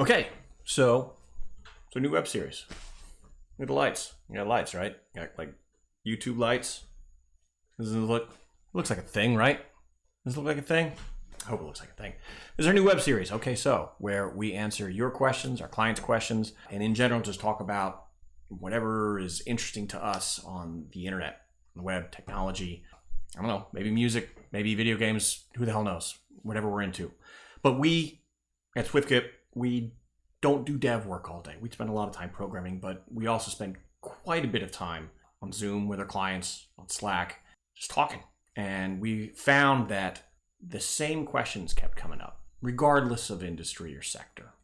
Okay, so it's a new web series. Look at the lights. You got lights, right? You got like YouTube lights. Does it look looks like a thing, right? Does it look like a thing? I hope it looks like a thing. This is our new web series. Okay, so where we answer your questions, our clients' questions, and in general just talk about whatever is interesting to us on the internet, the web, technology. I don't know, maybe music, maybe video games. Who the hell knows? Whatever we're into. But we at SwiftKit, we don't do dev work all day. We spend a lot of time programming, but we also spend quite a bit of time on Zoom with our clients, on Slack, just talking. And we found that the same questions kept coming up, regardless of industry or sector.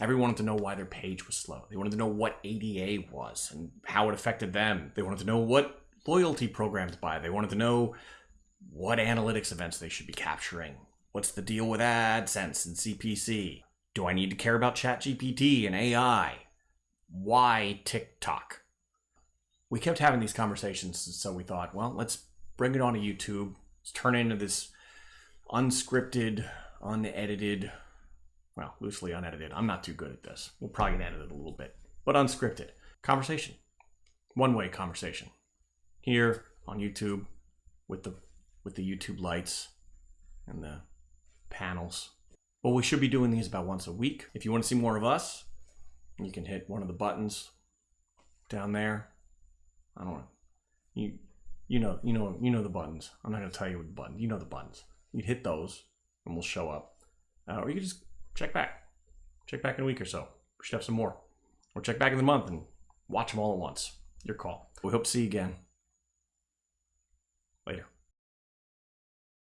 Everyone wanted to know why their page was slow. They wanted to know what ADA was and how it affected them. They wanted to know what loyalty programs buy. They wanted to know what analytics events they should be capturing. What's the deal with AdSense and CPC? Do I need to care about ChatGPT and AI? Why TikTok? We kept having these conversations, so we thought, well, let's bring it onto YouTube. Let's turn it into this unscripted, unedited, well, loosely unedited. I'm not too good at this. We'll probably get it a little bit, but unscripted conversation, one way conversation here on YouTube with the with the YouTube lights and the panels. Well, we should be doing these about once a week. If you want to see more of us, you can hit one of the buttons down there. I don't know. You you know you know you know the buttons. I'm not gonna tell you what the button. You know the buttons. You hit those, and we'll show up. Uh, or you can just check back. Check back in a week or so. We should have some more. Or check back in the month and watch them all at once. Your call. We hope to see you again.